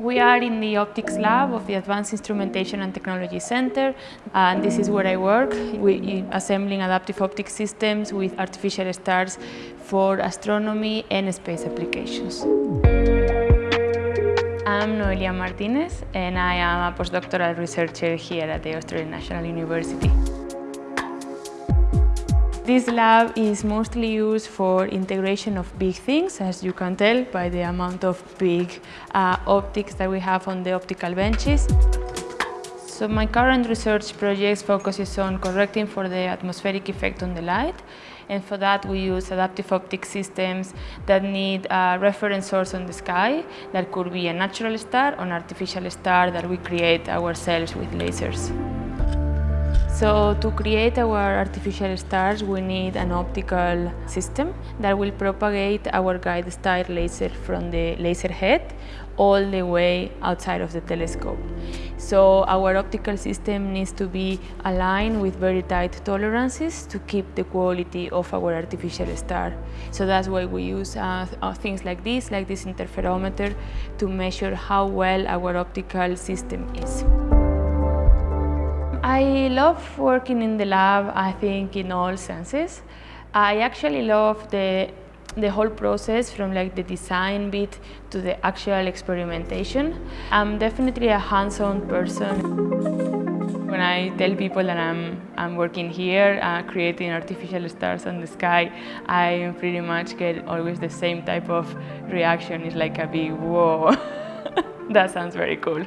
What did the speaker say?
We are in the optics lab of the Advanced Instrumentation and Technology Center and this is where I work, we, assembling adaptive optics systems with artificial stars for astronomy and space applications. I'm Noelia Martinez and I am a postdoctoral researcher here at the Australian National University. This lab is mostly used for integration of big things, as you can tell by the amount of big uh, optics that we have on the optical benches. So my current research project focuses on correcting for the atmospheric effect on the light and for that we use adaptive optic systems that need a reference source on the sky that could be a natural star or an artificial star that we create ourselves with lasers. So to create our artificial stars, we need an optical system that will propagate our guide star laser from the laser head all the way outside of the telescope. So our optical system needs to be aligned with very tight tolerances to keep the quality of our artificial star. So that's why we use uh, uh things like this, like this interferometer, to measure how well our optical system is. I love working in the lab, I think, in all senses. I actually love the, the whole process from like the design bit to the actual experimentation. I'm definitely a hands-on person. When I tell people that I'm, I'm working here, uh, creating artificial stars on the sky, I pretty much get always the same type of reaction. It's like a big whoa. that sounds very cool.